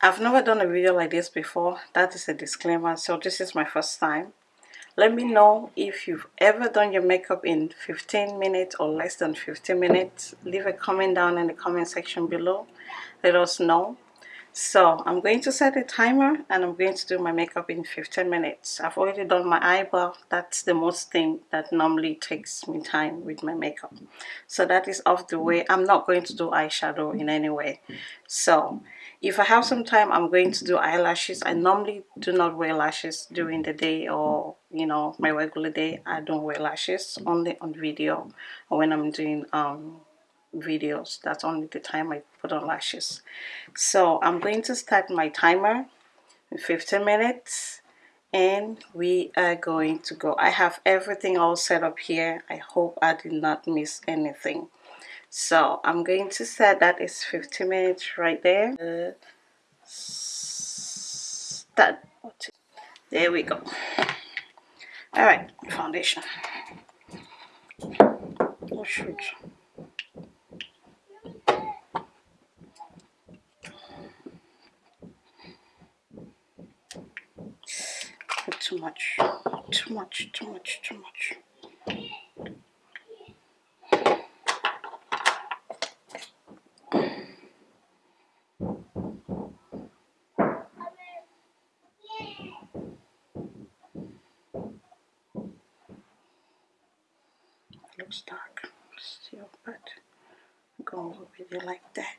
I've never done a video like this before. That is a disclaimer. So this is my first time. Let me know if you've ever done your makeup in 15 minutes or less than 15 minutes. Leave a comment down in the comment section below. Let us know. So I'm going to set a timer and I'm going to do my makeup in 15 minutes. I've already done my eyebrow. That's the most thing that normally takes me time with my makeup. So that is off the way. I'm not going to do eyeshadow in any way. So if I have some time I'm going to do eyelashes. I normally do not wear lashes during the day or you know my regular day. I don't wear lashes only on video or when I'm doing um videos. That's only the time I put on lashes. So I'm going to start my timer in 15 minutes and we are going to go. I have everything all set up here. I hope I did not miss anything so I'm going to set that is 15 minutes right there. Uh, start. There we go. All right foundation oh shoot too much, too much, too much, too much. Looks dark still, but going with it like that.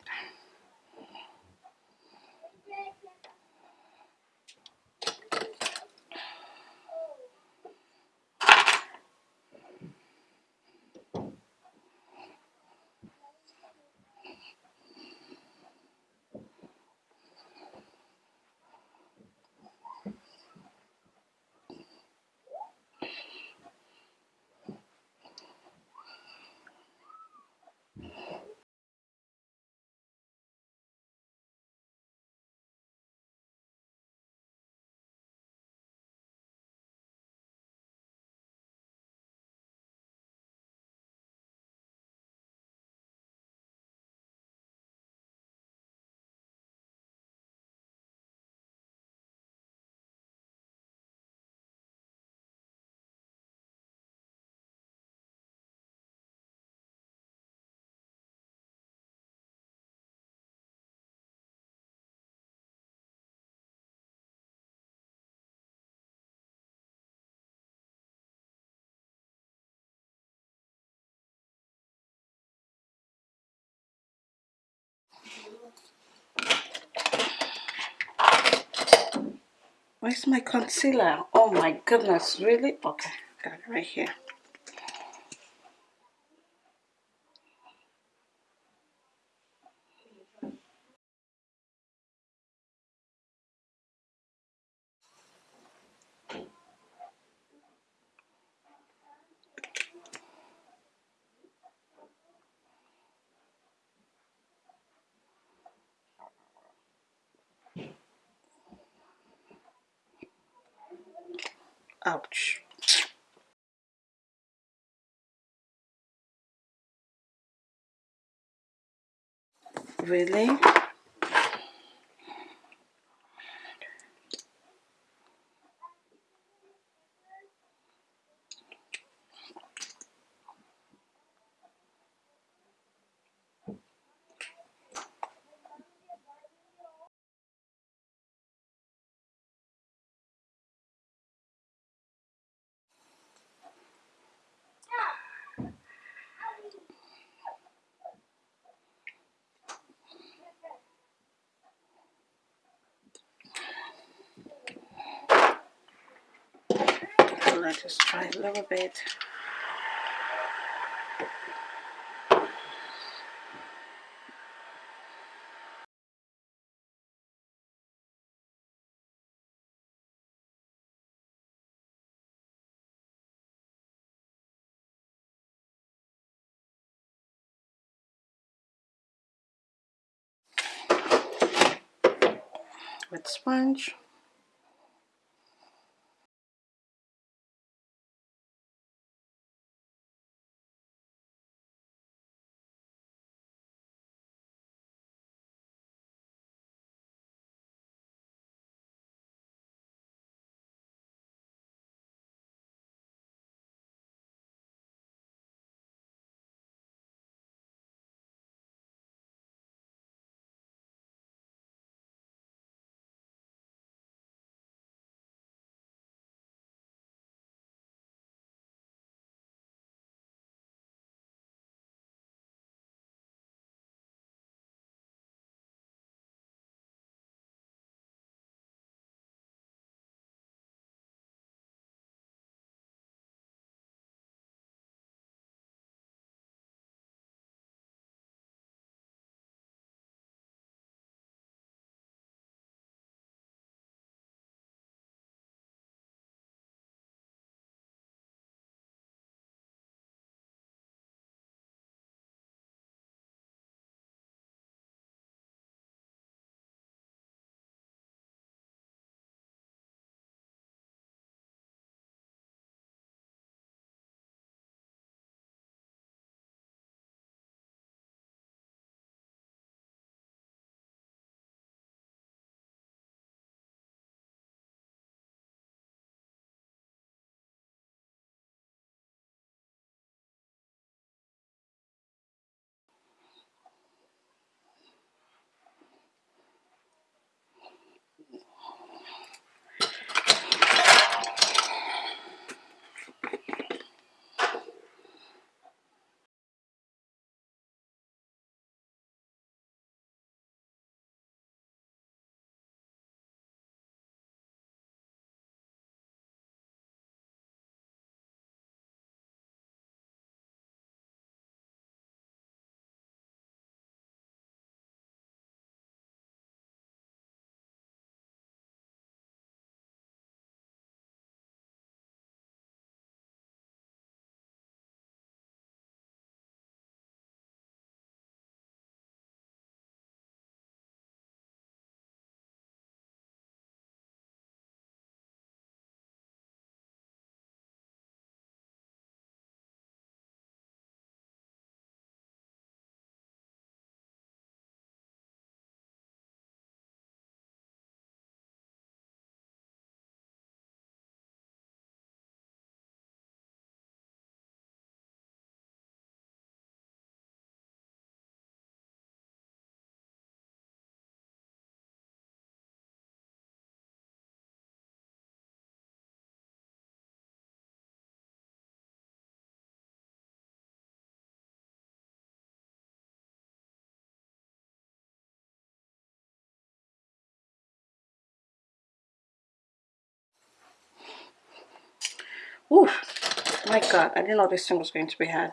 Where's my concealer? Oh my goodness, really? Okay, got it right here. Ouch. Really? Let's just try a little bit. with sponge. Oof. My God, I didn't know this thing was going to be hard.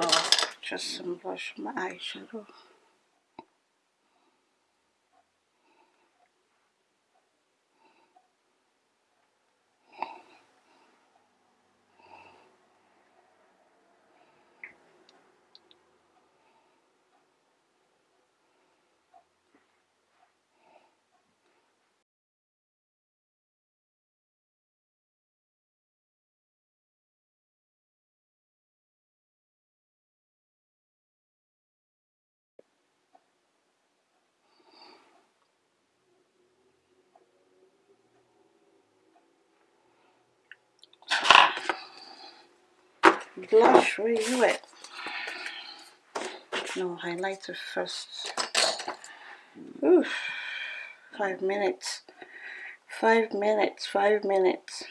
So just some blush on my Blush, you at? No, highlighter first. Oof. Five minutes. Five minutes. Five minutes.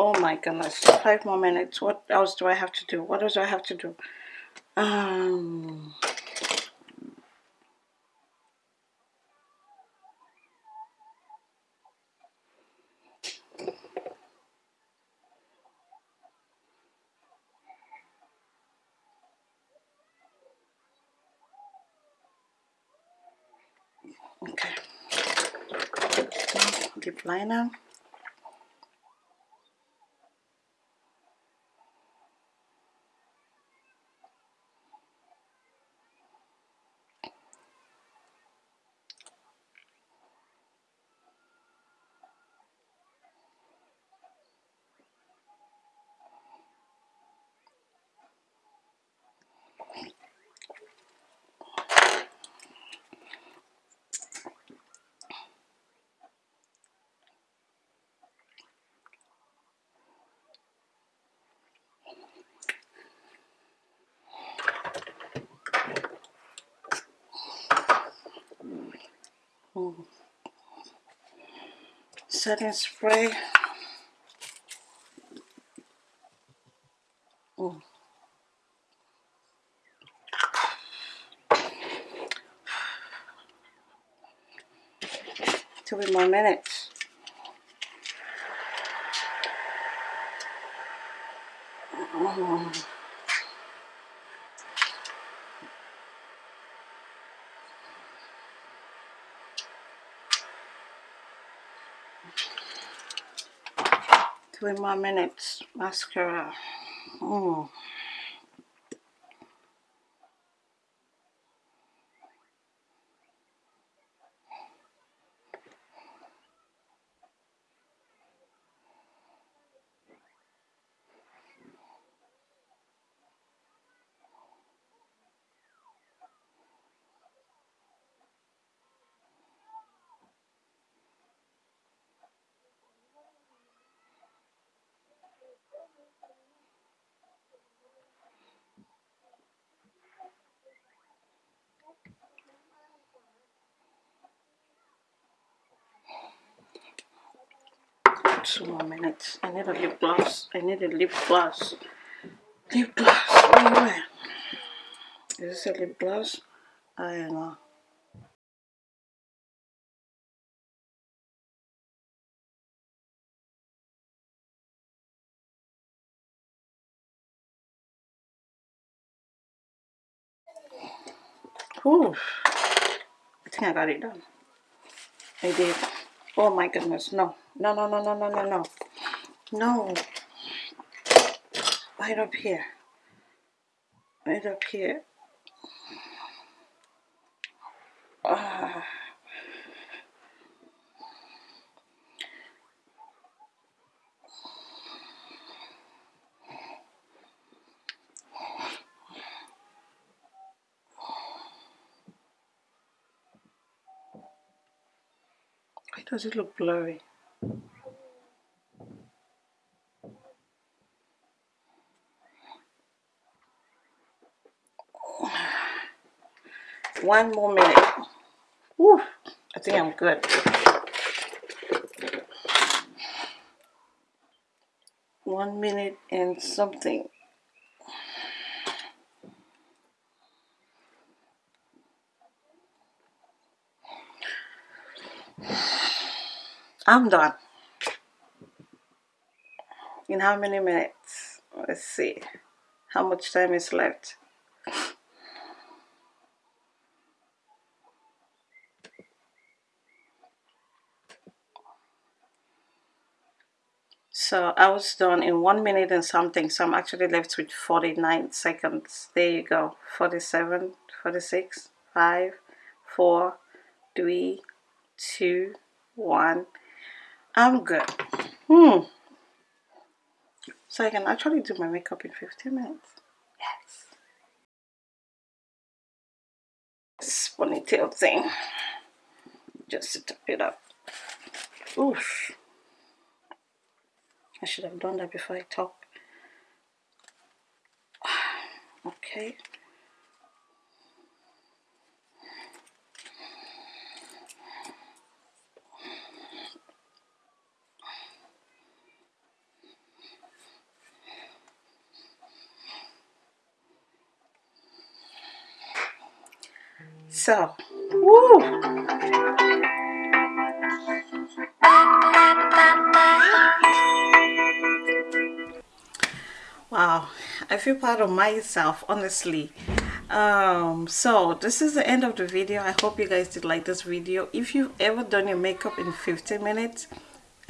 Oh my goodness. Five more minutes. What else do I have to do? What else do I have to do? Um... Okay. Deep liner. Setting spray. Mm. Two more minutes. Mm. Three more minutes. Mascara. Mm. Two more minutes. I need a lip gloss. I need a lip gloss. Lip gloss. Where? Is this a lip gloss? I don't know. Ooh. I think I got it done. I did. Oh my goodness, no. No, no, no, no, no, no, no. No. Right up here. Right up here. Ah. Does it look blurry? One more minute. Woo, I think I'm good. One minute and something. I'm done. In how many minutes? Let's see. How much time is left? So I was done in one minute and something. So I'm actually left with 49 seconds. There you go. 47, 46, 5, 4, 3, 2, 1. I'm good. Hmm. So I can actually do my makeup in 15 minutes. Yes. This ponytail thing. Just to top it up. Oof. I should have done that before I top. Okay. So, woo! Wow, I feel proud of myself, honestly. Um, so this is the end of the video. I hope you guys did like this video. If you've ever done your makeup in 15 minutes,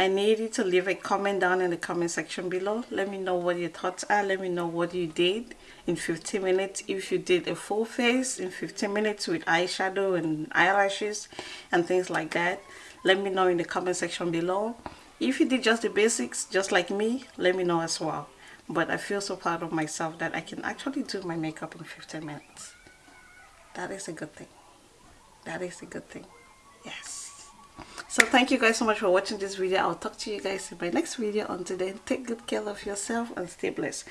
I need you to leave a comment down in the comment section below. Let me know what your thoughts are. Let me know what you did in 15 minutes. If you did a full face in 15 minutes with eyeshadow and eyelashes and things like that. Let me know in the comment section below. If you did just the basics, just like me, let me know as well. But I feel so proud of myself that I can actually do my makeup in 15 minutes. That is a good thing. That is a good thing. Yes so thank you guys so much for watching this video. I'll talk to you guys in my next video. Until then take good care of yourself and stay blessed